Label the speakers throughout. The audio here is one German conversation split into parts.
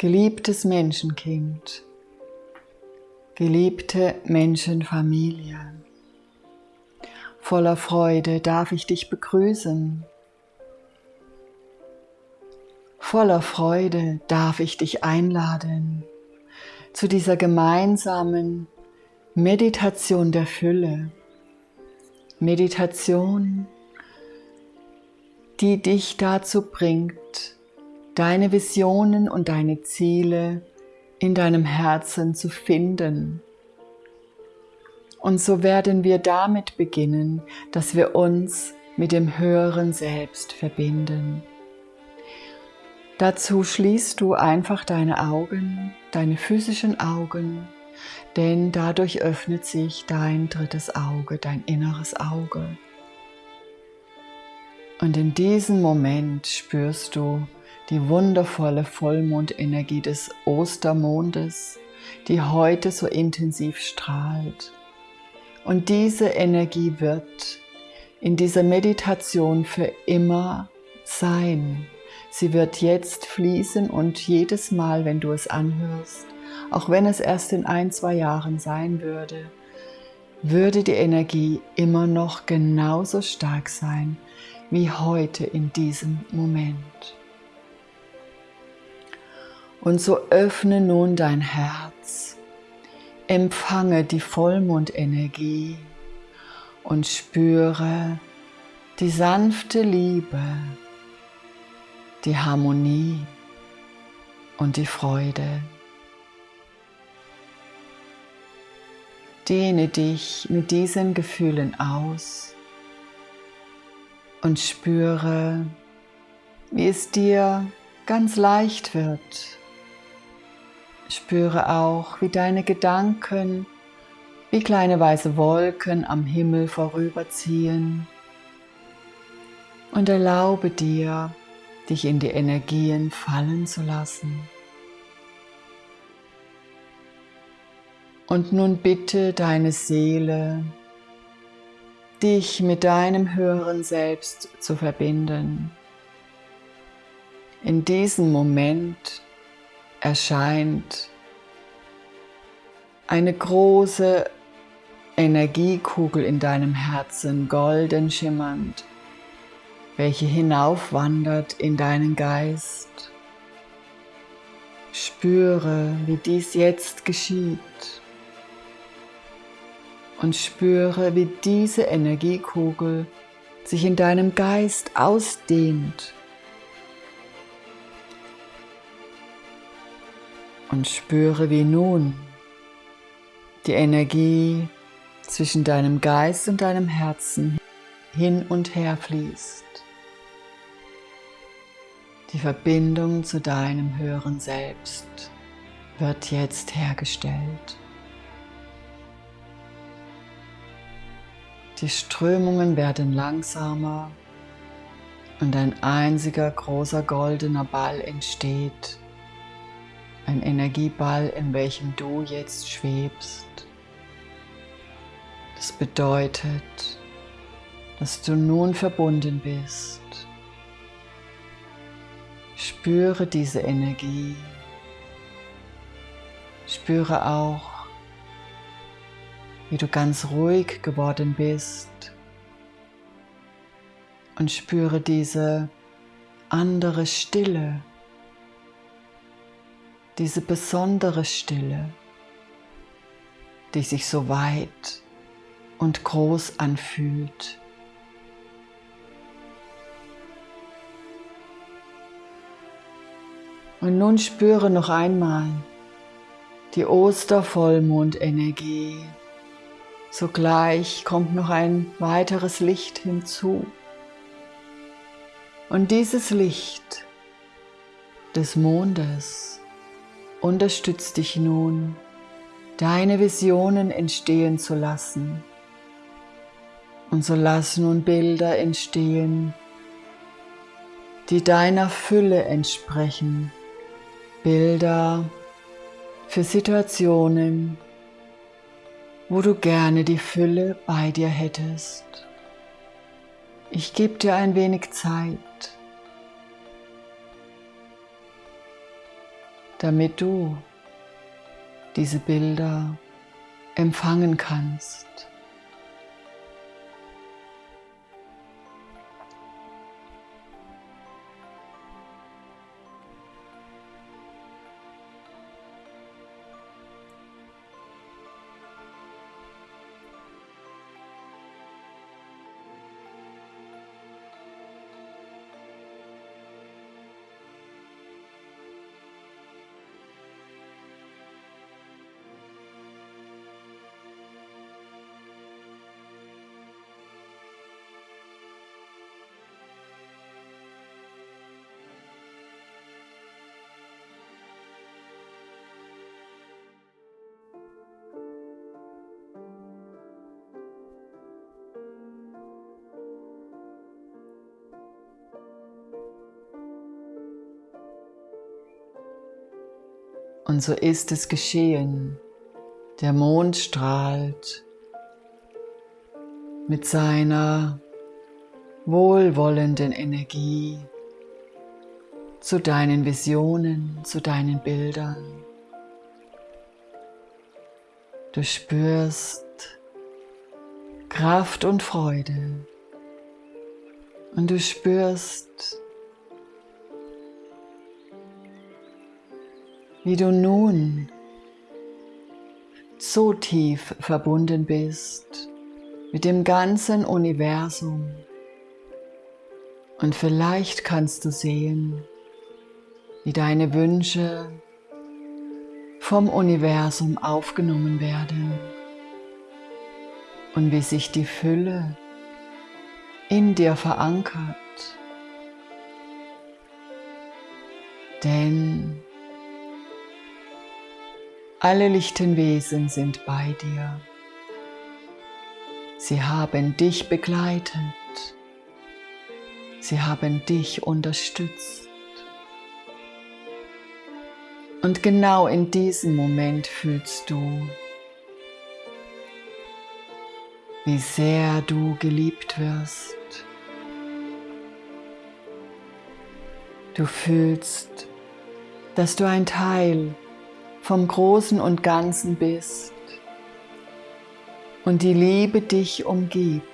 Speaker 1: Geliebtes Menschenkind, geliebte Menschenfamilie, voller Freude darf ich dich begrüßen. Voller Freude darf ich dich einladen zu dieser gemeinsamen Meditation der Fülle. Meditation, die dich dazu bringt, deine Visionen und deine Ziele in deinem Herzen zu finden. Und so werden wir damit beginnen, dass wir uns mit dem höheren Selbst verbinden. Dazu schließt du einfach deine Augen, deine physischen Augen, denn dadurch öffnet sich dein drittes Auge, dein inneres Auge. Und in diesem Moment spürst du die wundervolle Vollmondenergie des Ostermondes, die heute so intensiv strahlt. Und diese Energie wird in dieser Meditation für immer sein. Sie wird jetzt fließen und jedes Mal, wenn du es anhörst, auch wenn es erst in ein, zwei Jahren sein würde, würde die Energie immer noch genauso stark sein wie heute in diesem Moment. Und so öffne nun dein Herz, empfange die Vollmondenergie und spüre die sanfte Liebe, die Harmonie und die Freude. Dehne dich mit diesen Gefühlen aus und spüre, wie es dir ganz leicht wird, Spüre auch, wie deine Gedanken wie kleine weiße Wolken am Himmel vorüberziehen und erlaube dir, dich in die Energien fallen zu lassen. Und nun bitte deine Seele, dich mit deinem höheren Selbst zu verbinden. In diesem Moment erscheint eine große Energiekugel in deinem Herzen, golden schimmernd, welche hinaufwandert in deinen Geist. Spüre, wie dies jetzt geschieht und spüre, wie diese Energiekugel sich in deinem Geist ausdehnt und spüre, wie nun die Energie zwischen deinem Geist und deinem Herzen hin und her fließt. Die Verbindung zu deinem höheren Selbst wird jetzt hergestellt. Die Strömungen werden langsamer und ein einziger großer goldener Ball entsteht ein Energieball, in welchem du jetzt schwebst. Das bedeutet, dass du nun verbunden bist. Spüre diese Energie. Spüre auch, wie du ganz ruhig geworden bist. Und spüre diese andere Stille diese besondere Stille, die sich so weit und groß anfühlt. Und nun spüre noch einmal die Ostervollmondenergie. Sogleich kommt noch ein weiteres Licht hinzu. Und dieses Licht des Mondes unterstützt dich nun, deine Visionen entstehen zu lassen. Und so lass nun Bilder entstehen, die deiner Fülle entsprechen. Bilder für Situationen, wo du gerne die Fülle bei dir hättest. Ich gebe dir ein wenig Zeit. damit du diese Bilder empfangen kannst. Und so ist es geschehen. Der Mond strahlt mit seiner wohlwollenden Energie zu deinen Visionen, zu deinen Bildern. Du spürst Kraft und Freude und du spürst wie du nun so tief verbunden bist mit dem ganzen Universum. Und vielleicht kannst du sehen, wie deine Wünsche vom Universum aufgenommen werden und wie sich die Fülle in dir verankert. Denn alle lichten Wesen sind bei dir. Sie haben dich begleitet. Sie haben dich unterstützt. Und genau in diesem Moment fühlst du, wie sehr du geliebt wirst. Du fühlst, dass du ein Teil vom Großen und Ganzen bist und die Liebe dich umgibt.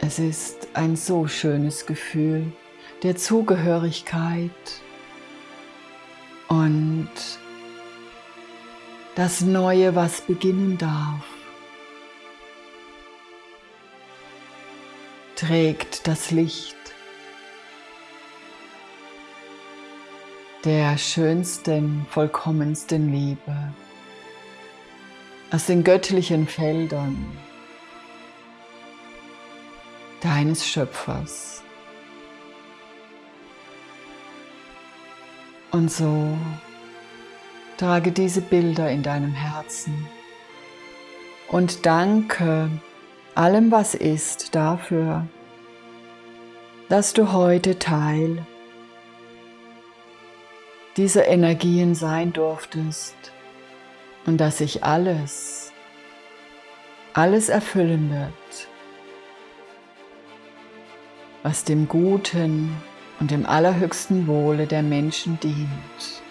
Speaker 1: Es ist ein so schönes Gefühl der Zugehörigkeit und das Neue, was beginnen darf, trägt das Licht der schönsten, vollkommensten Liebe aus den göttlichen Feldern deines Schöpfers. Und so trage diese Bilder in deinem Herzen und danke allem, was ist, dafür, dass du heute Teil diese Energien sein durftest und dass sich alles, alles erfüllen wird, was dem Guten und dem allerhöchsten Wohle der Menschen dient.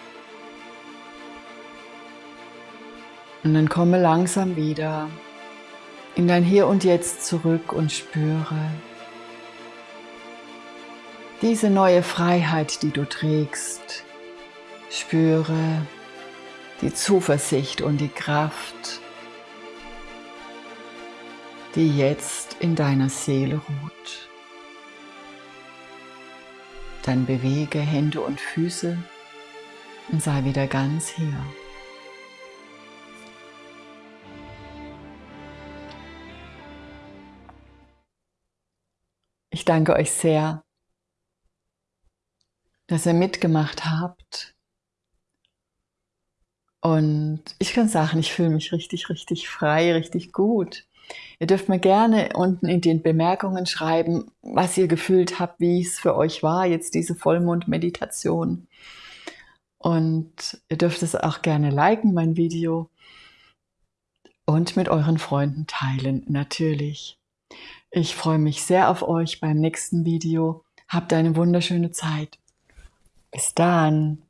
Speaker 1: Und dann komme langsam wieder in dein Hier und Jetzt zurück und spüre diese neue Freiheit, die du trägst, Spüre die Zuversicht und die Kraft, die jetzt in deiner Seele ruht. Dann bewege Hände und Füße und sei wieder ganz hier. Ich danke euch sehr, dass ihr mitgemacht habt und ich kann sagen, ich fühle mich richtig, richtig frei, richtig gut. Ihr dürft mir gerne unten in den Bemerkungen schreiben, was ihr gefühlt habt, wie es für euch war, jetzt diese Vollmond-Meditation. Und ihr dürft es auch gerne liken, mein Video. Und mit euren Freunden teilen, natürlich. Ich freue mich sehr auf euch beim nächsten Video. Habt eine wunderschöne Zeit. Bis dann.